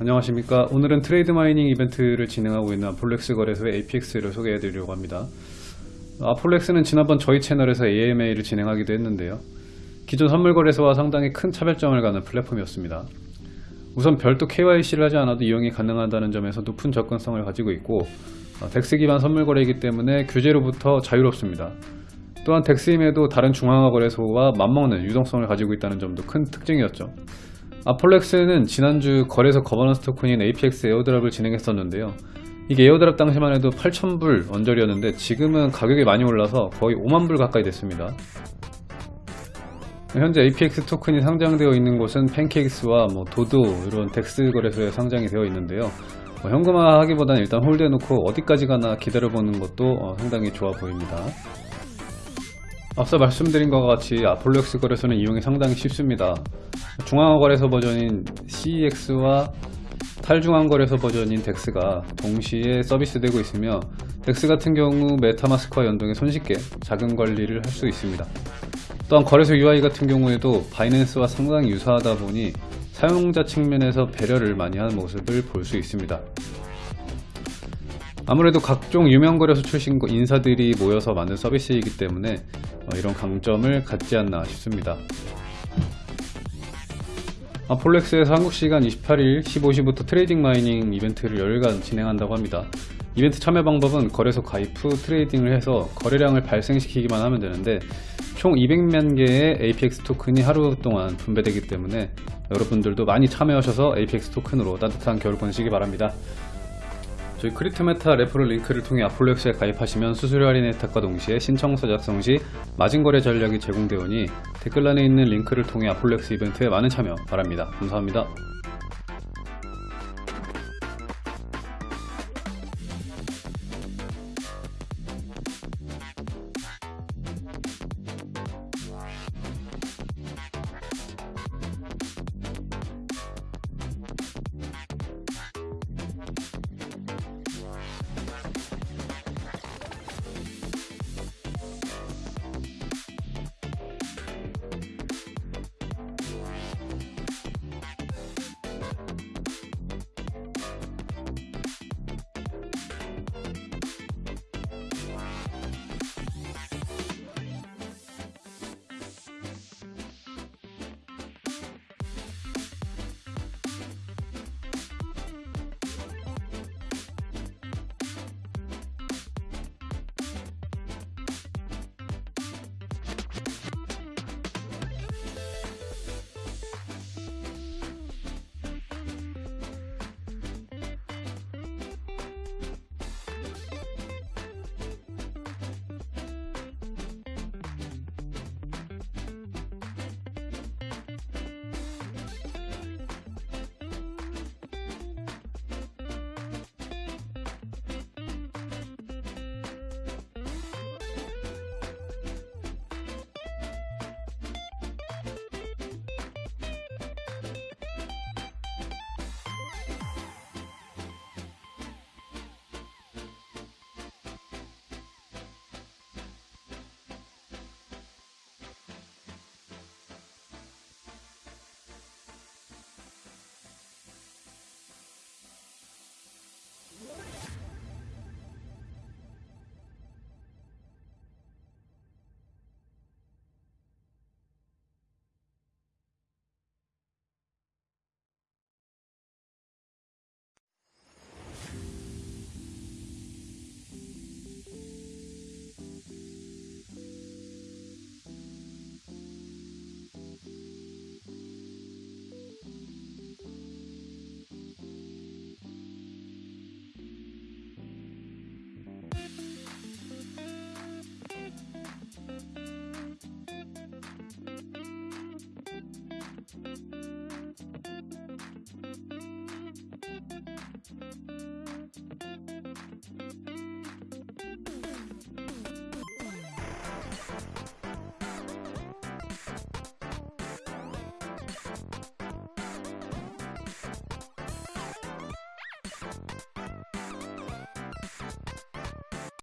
안녕하십니까. 오늘은 trade mining 이벤트를 진행하고 있는 ApolloX 거래소의 APX를 소개해 드리려고 합니다. ApolloX는 지난번 저희 채널에서 AMA를 진행하기도 했는데요. 기존 선물 거래소와 상당히 큰 차별점을 가진 플랫폼이었습니다. 우선 별도 KYC를 하지 않아도 이용이 가능하다는 점에서 높은 접근성을 가지고 있고 어, DEX 기반 선물 거래이기 때문에 규제로부터 자유롭습니다. 또한 DEX임에도 다른 중앙화 거래소와 맞먹는 유동성을 가지고 있다는 점도 큰 특징이었죠 ApolloX는 지난주 거래소 거버넌스 토큰인 APX airdrop을 진행했었는데요. 이게 airdrop 당시만 해도 8,000불 언저리였는데 지금은 가격이 많이 올라서 거의 5만불 가까이 됐습니다. 현재 APX 토큰이 상장되어 있는 곳은 PancakeSwap 뭐 DODO 이런 DEX 거래소에 상장이 되어 있는데요. 뭐 현금화 하기보다는 일단 hold해놓고 어디까지 가나 기다려보는 것도 어, 상당히 좋아 보입니다. 앞서 말씀드린 것과 같이 ApolloX 거래소는 이용이 상당히 쉽습니다. 중앙화 거래소 버전인 CEX와 탈중앙 거래소 버전인 DEX가 동시에 서비스되고 있으며 DEX 같은 경우 MetaMask와 연동해 손쉽게 자금 관리를 할 수 있습니다. 또한 거래소 UI 같은 경우에도 Binance와 상당히 유사하다 보니 사용자 측면에서 배려를 많이 하는 모습을 볼 수 있습니다. 아무래도 각종 유명 거래소 출신 인사들이 모여서 만든 서비스이기 때문에 어, 이런 강점을 갖지 않나 싶습니다. ApolloX에서 한국 시간 28일 15시부터 trading mining 이벤트를 열흘간 진행한다고 합니다. 이벤트 참여 방법은 거래소 가입 후 trading을 해서 거래량을 발생시키기만 하면 되는데 총 200만 개의 APX 토큰이 하루 동안 분배되기 때문에 여러분들도 많이 참여하셔서 APX 토큰으로 따뜻한 겨울 보내시기 바랍니다. 저희 크립토메타 referral 링크를 통해 ApolloX에 가입하시면 수수료 할인 혜택과 동시에 신청서 작성 시 마진거래 전략이 제공되오니 댓글란에 있는 링크를 통해 ApolloX 이벤트에 많은 참여 바랍니다. 감사합니다.